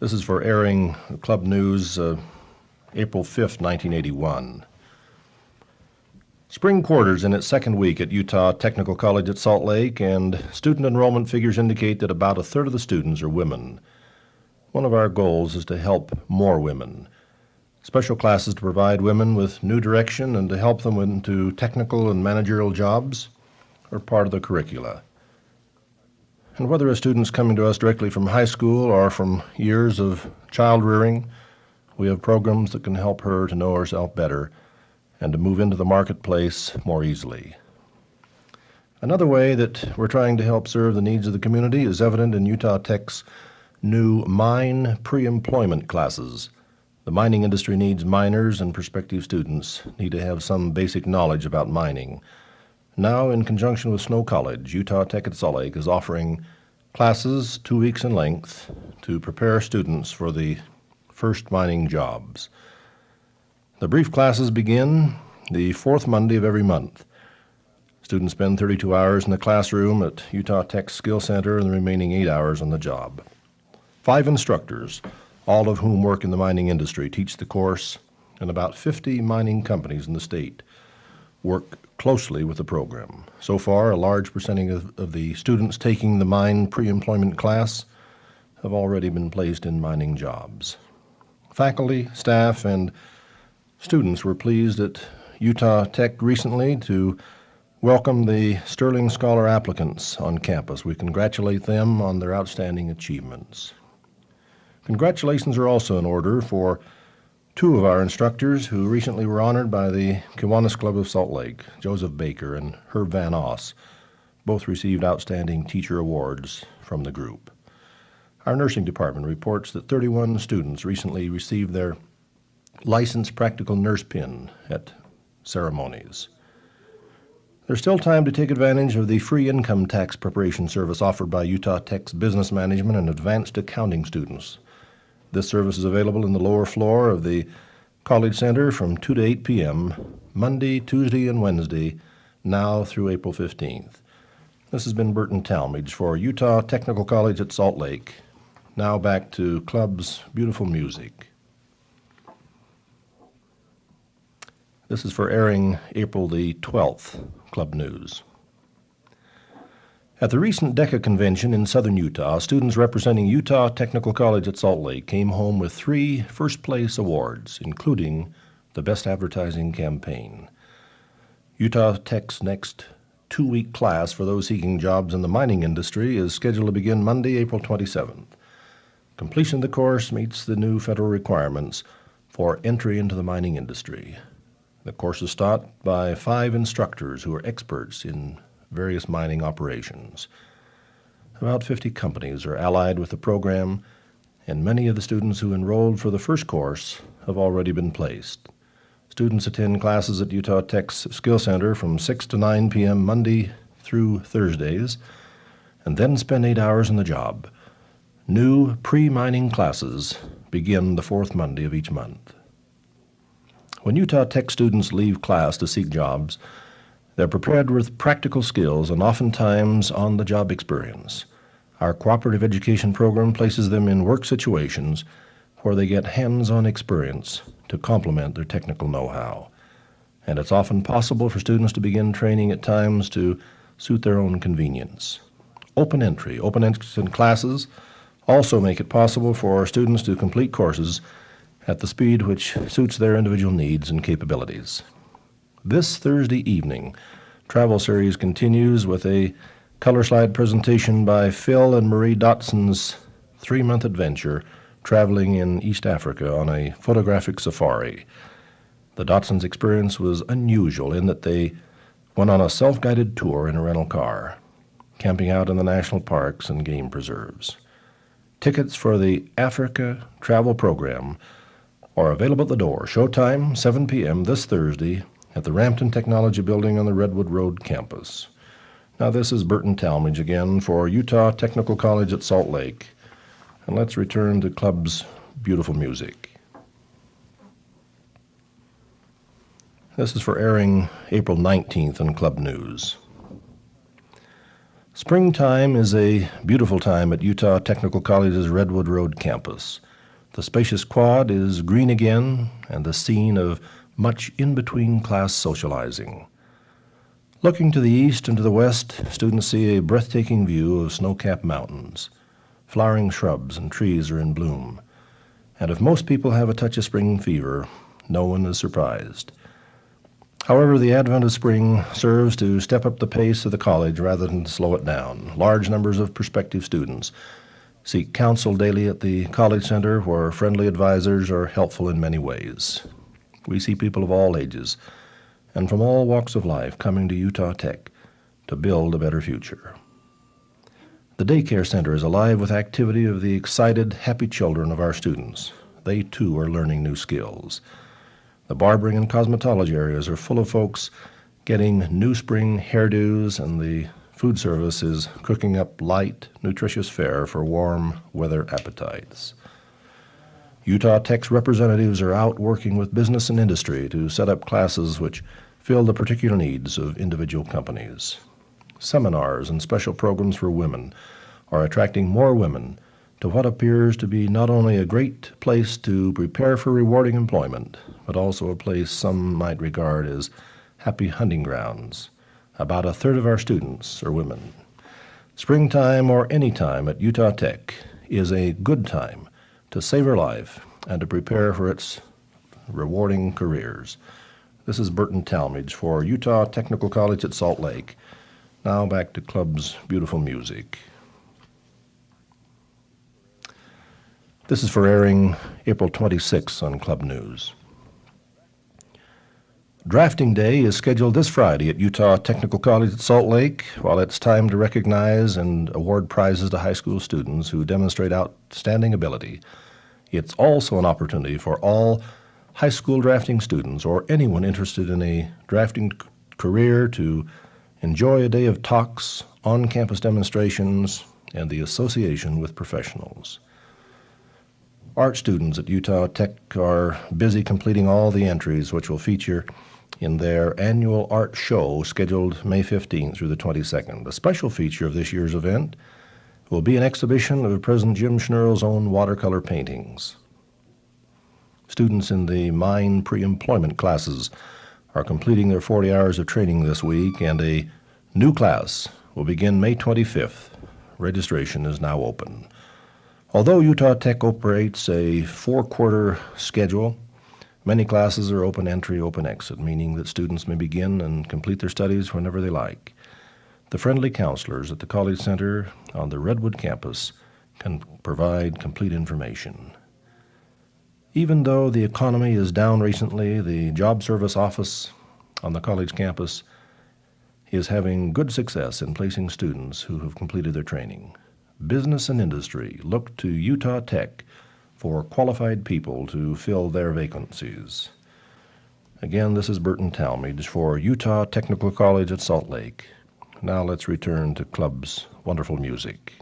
This is for airing Club News, uh, April 5th, 1981. Spring quarters in its second week at Utah Technical College at Salt Lake, and student enrollment figures indicate that about a third of the students are women. One of our goals is to help more women. Special classes to provide women with new direction and to help them into technical and managerial jobs are part of the curricula. And whether a student's coming to us directly from high school or from years of child rearing, we have programs that can help her to know herself better and to move into the marketplace more easily. Another way that we're trying to help serve the needs of the community is evident in Utah Tech's new mine pre-employment classes. The mining industry needs miners and prospective students need to have some basic knowledge about mining. Now, in conjunction with Snow College, Utah Tech at Salt Lake is offering classes two weeks in length to prepare students for the first mining jobs. The brief classes begin the fourth Monday of every month. Students spend 32 hours in the classroom at Utah Tech Skill Center and the remaining eight hours on the job. Five instructors, all of whom work in the mining industry, teach the course, and about 50 mining companies in the state work closely with the program. So far, a large percentage of, of the students taking the mine pre-employment class have already been placed in mining jobs. Faculty, staff, and Students were pleased at Utah Tech recently to welcome the Sterling Scholar applicants on campus. We congratulate them on their outstanding achievements. Congratulations are also in order for two of our instructors who recently were honored by the Kiwanis Club of Salt Lake, Joseph Baker and Herb Van Oss. Both received outstanding teacher awards from the group. Our nursing department reports that 31 students recently received their licensed practical nurse pin at ceremonies. There's still time to take advantage of the free income tax preparation service offered by Utah Tech's business management and advanced accounting students. This service is available in the lower floor of the College Center from 2 to 8 p.m., Monday, Tuesday, and Wednesday, now through April 15th. This has been Burton Talmage for Utah Technical College at Salt Lake. Now back to Club's beautiful music. This is for airing April the 12th, Club News. At the recent DECA convention in southern Utah, students representing Utah Technical College at Salt Lake came home with three first place awards, including the Best Advertising Campaign. Utah Tech's next two week class for those seeking jobs in the mining industry is scheduled to begin Monday, April 27th. Completion of the course meets the new federal requirements for entry into the mining industry. The course is taught by five instructors who are experts in various mining operations. About 50 companies are allied with the program, and many of the students who enrolled for the first course have already been placed. Students attend classes at Utah Tech's Skill Center from 6 to 9 p.m. Monday through Thursdays, and then spend eight hours in the job. New pre-mining classes begin the fourth Monday of each month. When Utah Tech students leave class to seek jobs, they're prepared with practical skills and oftentimes on the job experience. Our cooperative education program places them in work situations where they get hands on experience to complement their technical know how. And it's often possible for students to begin training at times to suit their own convenience. Open entry, open entry classes also make it possible for students to complete courses at the speed which suits their individual needs and capabilities. This Thursday evening, Travel Series continues with a color slide presentation by Phil and Marie Dotson's three month adventure traveling in East Africa on a photographic safari. The Dotsons' experience was unusual in that they went on a self guided tour in a rental car, camping out in the national parks and game preserves. Tickets for the Africa Travel Program are available at the door. Showtime, 7 p.m. this Thursday at the Rampton Technology Building on the Redwood Road campus. Now, this is Burton Talmage again for Utah Technical College at Salt Lake. And let's return to Club's beautiful music. This is for airing April 19th in Club News. Springtime is a beautiful time at Utah Technical College's Redwood Road campus. The spacious quad is green again and the scene of much in between class socializing. Looking to the east and to the west, students see a breathtaking view of snow capped mountains. Flowering shrubs and trees are in bloom. And if most people have a touch of spring fever, no one is surprised. However, the advent of spring serves to step up the pace of the college rather than slow it down. Large numbers of prospective students seek counsel daily at the College Center, where friendly advisors are helpful in many ways. We see people of all ages and from all walks of life coming to Utah Tech to build a better future. The daycare center is alive with activity of the excited, happy children of our students. They too are learning new skills. The barbering and cosmetology areas are full of folks getting new spring hairdos, and the food service is cooking up light, nutritious fare for warm weather appetites. Utah Tech's representatives are out working with business and industry to set up classes which fill the particular needs of individual companies. Seminars and special programs for women are attracting more women to what appears to be not only a great place to prepare for rewarding employment, but also a place some might regard as happy hunting grounds. About a third of our students are women. Springtime or any time at Utah Tech is a good time to save her life and to prepare for its rewarding careers. This is Burton Talmage for Utah Technical College at Salt Lake. Now back to Club's beautiful music. This is for airing April 26 on Club News. Drafting Day is scheduled this Friday at Utah Technical College at Salt Lake. While it's time to recognize and award prizes to high school students who demonstrate outstanding ability, it's also an opportunity for all high school drafting students or anyone interested in a drafting career to enjoy a day of talks, on campus demonstrations, and the association with professionals. Art students at Utah Tech are busy completing all the entries which will feature in their annual art show scheduled May 15 through the 22nd. A special feature of this year's event will be an exhibition of President Jim Schnurl's own watercolor paintings. Students in the mine pre-employment classes are completing their 40 hours of training this week, and a new class will begin May 25th. Registration is now open. Although Utah Tech operates a four quarter schedule, many classes are open entry, open exit, meaning that students may begin and complete their studies whenever they like. The friendly counselors at the College Center on the Redwood campus can provide complete information. Even though the economy is down recently, the Job Service Office on the college campus is having good success in placing students who have completed their training business and industry look to Utah Tech for qualified people to fill their vacancies. Again, this is Burton Talmage for Utah Technical College at Salt Lake. Now let's return to Club's wonderful music.